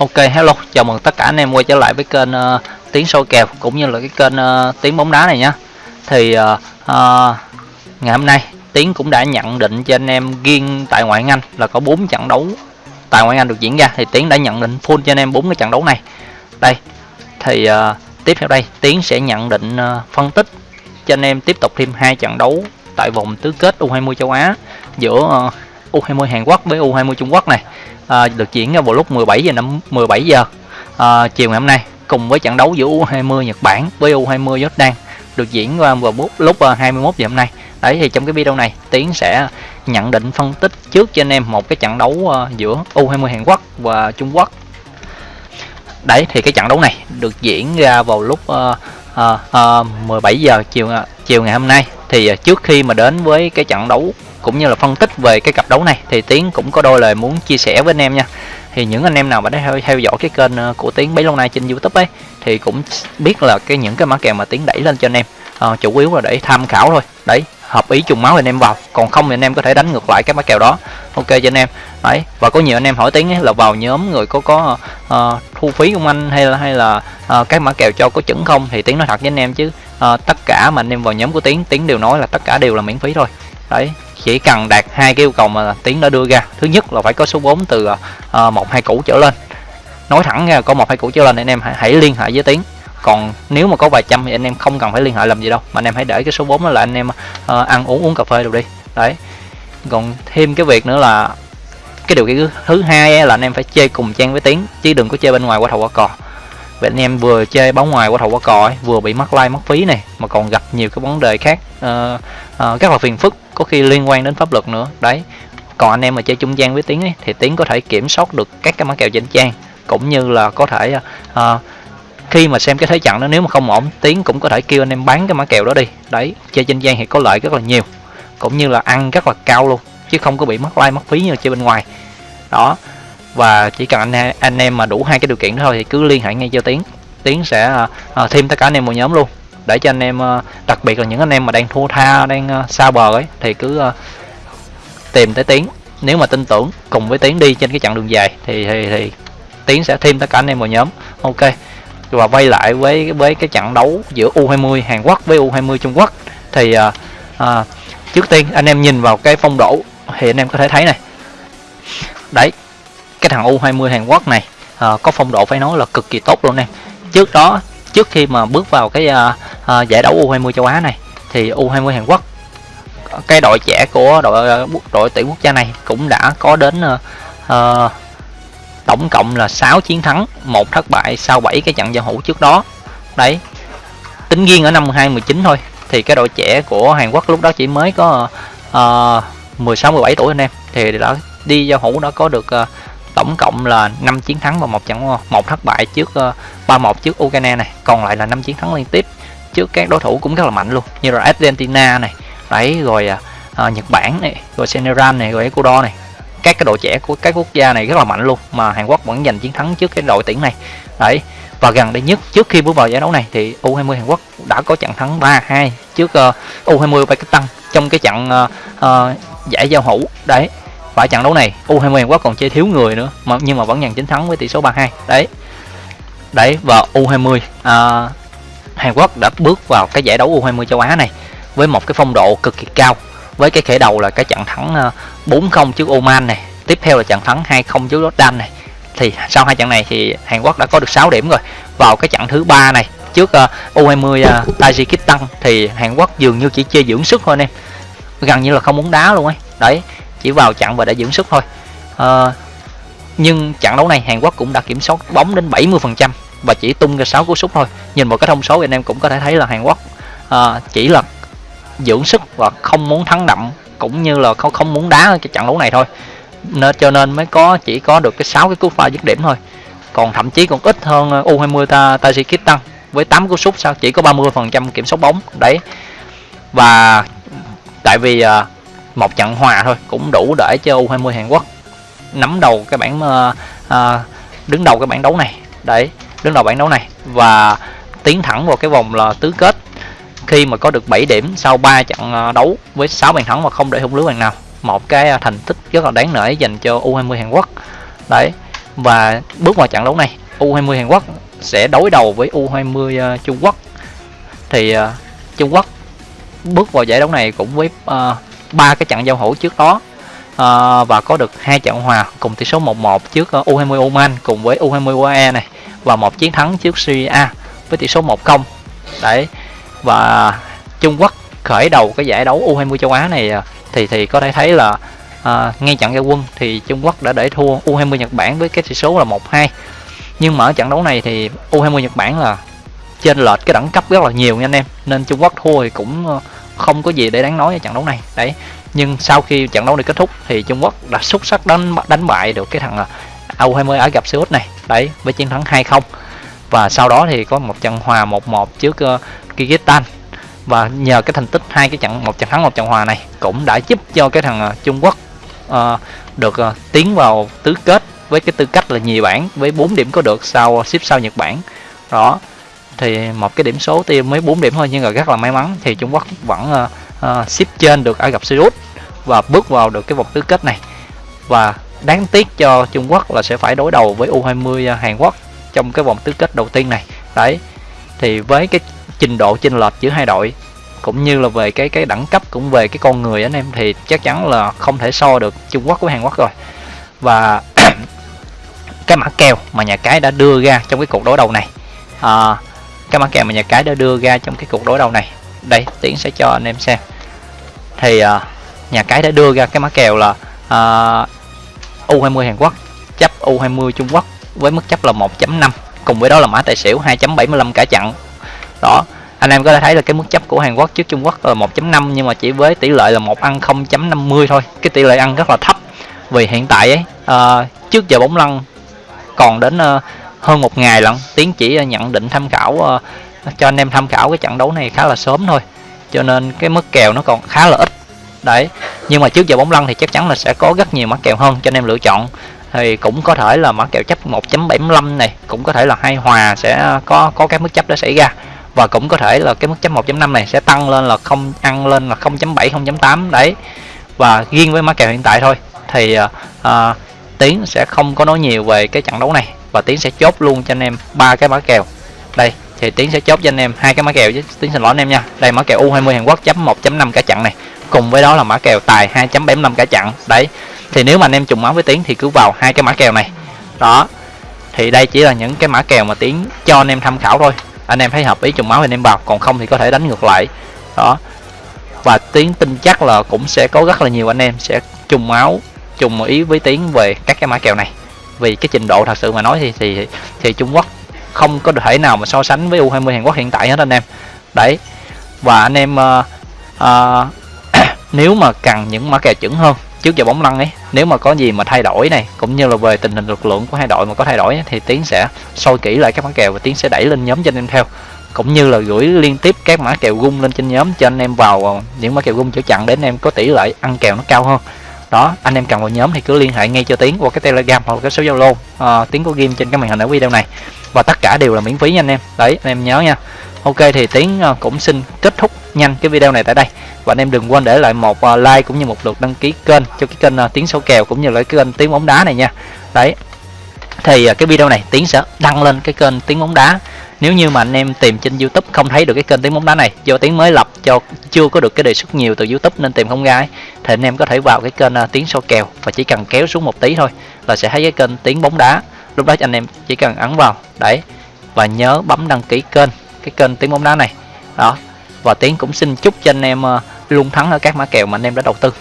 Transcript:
Ok hello, chào mừng tất cả anh em quay trở lại với kênh uh, tiếng soi kèo cũng như là cái kênh uh, tiếng bóng đá này nhé. Thì uh, uh, ngày hôm nay Tiến cũng đã nhận định cho anh em riêng tại ngoại hạng Anh là có 4 trận đấu tại ngoại hạng Anh được diễn ra thì Tiến đã nhận định full cho anh em bốn cái trận đấu này. Đây. Thì uh, tiếp theo đây Tiến sẽ nhận định uh, phân tích cho anh em tiếp tục thêm hai trận đấu tại vòng tứ kết U20 châu Á giữa uh, U20 Hàn Quốc với U20 Trung Quốc này à, được diễn ra vào lúc 17 giờ 5 17 giờ à, chiều ngày hôm nay cùng với trận đấu giữa U20 Nhật Bản với U20 Jordan được diễn ra vào lúc à, 21 giờ hôm nay. Đấy thì trong cái video này Tiến sẽ nhận định phân tích trước cho anh em một cái trận đấu à, giữa U20 Hàn Quốc và Trung Quốc. Đấy thì cái trận đấu này được diễn ra vào lúc uh, uh, uh, 17 giờ chiều à, chiều ngày hôm nay. Thì trước khi mà đến với cái trận đấu cũng như là phân tích về cái cặp đấu này thì Tiến cũng có đôi lời muốn chia sẻ với anh em nha. Thì những anh em nào mà đã theo, theo dõi cái kênh ờ, của Tiến bấy lâu nay trên YouTube ấy thì cũng biết là cái những cái mã kèo mà Tiến đẩy lên cho anh em. À, chủ yếu là để tham khảo thôi. Đấy hợp ý trùng máu anh em vào còn không thì anh em có thể đánh ngược lại cái mã kèo đó. Ok cho anh em. Đấy và có nhiều anh em hỏi Tiến ấy là vào nhóm người có có uh, thu phí không anh? Hay là hay là uh, các mã kèo cho có chuẩn không? Thì Tiến nói thật với anh em chứ uh, tất cả mà anh em vào nhóm của Tiến Tiến đều nói là tất cả đều là miễn phí thôi đấy chỉ cần đạt hai cái yêu cầu mà tiến đã đưa ra. Thứ nhất là phải có số vốn từ uh, một hai củ trở lên. Nói thẳng ra có một hai củ trở lên anh em hãy, hãy liên hệ với tiến. Còn nếu mà có vài trăm thì anh em không cần phải liên hệ làm gì đâu mà anh em hãy để cái số vốn đó là anh em uh, ăn uống uống cà phê được đi. Đấy. Còn thêm cái việc nữa là cái điều kiện thứ hai là anh em phải chơi cùng trang với tiến chứ đừng có chơi bên ngoài qua thầu qua cò. Vậy anh em vừa chơi bóng ngoài qua thầu qua cò ấy, vừa bị mất like mất phí này mà còn gặp nhiều cái vấn đề khác uh, uh, rất là phiền phức có khi liên quan đến pháp luật nữa. Đấy còn anh em mà chơi trung gian với tiếng ấy, thì tiếng có thể kiểm soát được các cái mã kèo trên trang cũng như là có thể uh, khi mà xem cái thế trận đó nếu mà không ổn tiếng cũng có thể kêu anh em bán cái mã kèo đó đi. Đấy chơi trên trang thì có lợi rất là nhiều cũng như là ăn rất là cao luôn chứ không có bị mất like mất phí như chơi bên ngoài. Đó và chỉ cần anh anh em mà đủ hai cái điều kiện đó thôi thì cứ liên hệ ngay cho tiến. Tiến sẽ uh, thêm tất cả anh em vào nhóm luôn để cho anh em ờ, đặc biệt là những anh em mà đang thua tha đang ờ, xa bờ ấy thì cứ ờ, tìm tới tiến. Nếu mà tin tưởng cùng với tiến đi trên cái chặng đường dài thì thì, thì tiến sẽ thêm tất cả anh em vào nhóm. Ok. Và quay lại với với cái trận đấu giữa U20 Hàn Quốc với U20 Trung Quốc thì à, à, trước tiên anh em nhìn vào cái phong độ thì anh em có thể thấy này. Đấy cái thằng U20 Hàn Quốc này à, có phong độ phải nói là cực kỳ tốt luôn em. Trước đó trước khi mà bước vào cái uh, uh, giải đấu U20 châu Á này thì U20 Hàn Quốc cái đội trẻ của đội à, đội tuyển quốc gia này cũng đã có đến uh, uh, tổng cộng là 6 chiến thắng, một thất bại sau 7 cái trận giao hữu trước đó. Đấy. Tính riêng ở năm 2019 thôi thì cái đội trẻ của Hàn Quốc lúc đó chỉ mới có uh, 16 17 tuổi anh em thì đã đi giao hữu đã có được uh, tổng cộng là 5 chiến thắng và một trận một thất bại trước ờ, uh, 3-1 trước Ukraine này, còn lại là 5 chiến thắng liên tiếp trước các đối thủ cũng rất là mạnh luôn, như là Argentina này, đấy rồi uh, Nhật Bản này, rồi Senegal này, rồi Ecuador này. Các cái đội trẻ của các quốc gia này rất là mạnh luôn mà Hàn Quốc vẫn giành chiến thắng trước cái đội tuyển này. Đấy. Và gần đây nhất trước khi bước vào giải đấu này thì U20 Hàn Quốc đã có trận thắng 3-2 trước uh, U20 Pakistan trong cái trận uh, uh, giải giao hữu. Đấy và trận đấu này U20 Hàn Quốc còn chơi thiếu người nữa mà nhưng mà vẫn nhận chiến thắng với tỷ số 3-2 đấy. Đấy và U20 à, Hàn Quốc đã bước vào cái giải đấu U20 châu Á này với một cái phong độ cực kỳ cao. Với cái khởi đầu là cái trận thắng à, 4-0 trước Oman này tiếp theo là trận thắng 2-0 trước Jordan này. Thì sau hai trận này thì Hàn Quốc đã có được 6 điểm rồi. Vào cái trận thứ ba này trước à, U20 à, Tajikistan thì Hàn Quốc dường như chỉ chơi dưỡng sức thôi anh em. Gần như là không muốn đá luôn ấy. Đấy chỉ vào chặn và để dưỡng sức thôi. À, nhưng trận đấu này Hàn Quốc cũng đã kiểm soát bóng đến 70% và chỉ tung ra 6 cú sút thôi. Nhìn một cái thông số anh em cũng có thể thấy là Hàn Quốc à, chỉ là dưỡng sức và không muốn thắng đậm cũng như là không không muốn đá cái trận đấu này thôi. Nên cho nên mới có chỉ có được cái 6 cái cú pha dứt điểm thôi. Còn thậm chí còn ít hơn ờ, U20 ta Tajikistan với 8 cú sút sao chỉ có 30% kiểm soát bóng. Đấy. Và tại vì một trận hòa thôi cũng đủ để cho U20 Hàn Quốc. Nắm đầu cái bảng uh, uh, đứng đầu cái bảng đấu này. Đấy đứng đầu bảng đấu này. Và tiến thẳng vào cái vòng là tứ kết. Khi mà có được 7 điểm sau 3 trận ờ, đấu với 6 bàn thắng và không để hung lưới bàn nào. Một cái thành tích rất là đáng nể dành cho U20 Hàn Quốc. Đấy và bước vào trận đấu này U20 Hàn Quốc sẽ đối đầu với U20 Trung Quốc. Thì Trung Quốc bước vào giải đấu này cũng với ba cái trận giao hữu trước đó. À, và có được hai trận hòa cùng tỷ số 1-1 trước ờ, U20 Oman cùng với U20 UAE này và một chiến thắng trước Syria với tỷ số 1-0 đấy và Trung Quốc khởi đầu cái giải đấu U20 châu Á này ờ, thì thì có thể thấy là à, ngay trận giao quân thì Trung Quốc đã để thua U20 Nhật Bản với cái tỷ số là 1-2 nhưng mà ở trận đấu này thì U20 Nhật Bản là trên lệch cái đẳng cấp rất là nhiều nha anh em nên Trung Quốc thua thì cũng không có gì để đáng nói ở trận đấu này. Đấy nhưng sau khi trận đấu này kết thúc thì Trung Quốc đã xuất sắc đánh đánh bại được cái thằng à, U20 ở gặp Xê Út này. Đấy với chiến thắng 2-0 và sau đó thì có một trận hòa 1-1 trước uh, Kyrgyzstan. Và nhờ cái thành tích hai cái trận một trận thắng một trận hòa này cũng đã giúp cho cái thằng uh, Trung Quốc uh, được uh, tiến vào tứ kết với cái tư cách là nhì bảng với 4 điểm có được sau xếp sau Nhật Bản. Đó thì một cái điểm số tiêu mới 4 điểm thôi nhưng mà rất là may mắn. Thì Trung Quốc vẫn uh, uh, xếp trên được Ả Rập Xê Út và bước vào được cái vòng tứ kết này. Và đáng tiếc cho Trung Quốc là sẽ phải đối đầu với U20 ờ, Hàn Quốc trong cái vòng tứ kết đầu tiên này. Đấy thì với cái trình độ chênh lệch giữa hai đội cũng như là về cái cái đẳng cấp cũng về cái con người anh em thì chắc chắn là không thể so được Trung Quốc với Hàn Quốc rồi. Và cái mã kèo mà nhà cái đã đưa ra trong cái cuộc đối đầu này à, cái mã kèo mà nhà cái đã đưa ra trong cái cuộc đối đầu này. Đây tiến sẽ cho anh em xem. Thì uh, nhà cái đã đưa ra cái mã kèo là à, uh, U20 Hàn Quốc chấp U20 Trung Quốc với mức chấp là 1.5 cùng với đó là mã tài xỉu 2.75 cả chặn đó anh em có thể thấy là cái mức chấp của Hàn Quốc trước Trung Quốc là 1.5 nhưng mà chỉ với tỷ lệ là một ăn 0.50 thôi. Cái tỷ lệ ăn rất là thấp vì hiện tại ấy uh, trước giờ bóng lăn còn đến uh, hơn một ngày lận tiến chỉ ờ, nhận định tham khảo uh, cho anh em tham khảo cái trận đấu này khá là sớm thôi. Cho nên cái mức kèo nó còn khá là ít. Đấy nhưng mà trước giờ bóng lăn thì chắc chắn là sẽ có rất nhiều mã kèo hơn cho anh em lựa chọn. Thì cũng có thể là mã kèo chấp 1.75 này cũng có thể là hai hòa sẽ có có cái mức chấp đó xảy ra. Và cũng có thể là cái mức chấp 1.5 này sẽ tăng lên là không ăn lên là 0.7 0.8 đấy. Và riêng với mã kèo hiện tại thôi thì uh, tiến sẽ không có nói nhiều về cái trận đấu này và tiến sẽ chốt luôn cho anh em ba cái mã kèo. Đây, thì tiến sẽ chốt cho anh em hai cái mã kèo chứ. Tiến xin lỗi anh em nha. Đây, mã kèo U20 Hàn Quốc chấm 1.5 cả chặn này. Cùng với đó là mã kèo tài 2.75 cả chặn. Đấy, thì nếu mà anh em trùng máu với tiến thì cứ vào hai cái mã kèo này. Đó, thì đây chỉ là những cái mã kèo mà tiến cho anh em tham khảo thôi. Anh em thấy hợp ý trùng máu thì anh em vào, còn không thì có thể đánh ngược lại. Đó, và tiến tin chắc là cũng sẽ có rất là nhiều anh em sẽ trùng máu, trùng ý với tiến về các cái mã kèo này vì cái trình độ thật sự mà nói thì thì thì Trung Quốc không có thể nào mà so sánh với U20 Hàn Quốc hiện tại hết anh em. Đấy. Và anh em uh, uh, nếu mà cần những mã kèo chuẩn hơn trước giờ bóng lăn ấy nếu mà có gì mà thay đổi này cũng như là về tình hình lực lượng của hai đội mà có thay đổi ấy, thì tiến sẽ soi kỹ lại các mã kèo và tiến sẽ đẩy lên nhóm cho anh em theo. Cũng như là gửi liên tiếp các mã kèo gung lên trên nhóm cho anh em vào ờ, những mã kèo gung chữa chặn để anh em có tỷ lệ ăn kèo nó cao hơn đó anh em cần vào nhóm thì cứ liên hệ ngay cho tiến qua cái telegram hoặc cái số zalo. Ờ, à, tiếng của game trên cái màn hình ở video này. Và tất cả đều là miễn phí nha anh em. Đấy anh em nhớ nha. Ok thì tiến uh, cũng xin kết thúc nhanh cái video này tại đây. Và anh em đừng quên để lại một uh, like cũng như một lượt đăng ký kênh cho cái kênh uh, tiến số kèo cũng như là cái kênh tiếng bóng đá này nha. Đấy thì cái video này tiến sẽ đăng lên cái kênh tiếng bóng đá nếu như mà anh em tìm trên youtube không thấy được cái kênh tiếng bóng đá này do tiếng mới lập cho chưa có được cái đề xuất nhiều từ youtube nên tìm không ra thì anh em có thể vào cái kênh uh, tiếng so kèo và chỉ cần kéo xuống một tí thôi là sẽ thấy cái kênh tiếng bóng đá. Lúc đó anh em chỉ cần ấn vào đấy và nhớ bấm đăng ký kênh cái kênh tiếng bóng đá này. Đó và tiếng cũng xin chúc cho anh em uh, luôn thắng ở các mã kèo mà anh em đã đầu tư.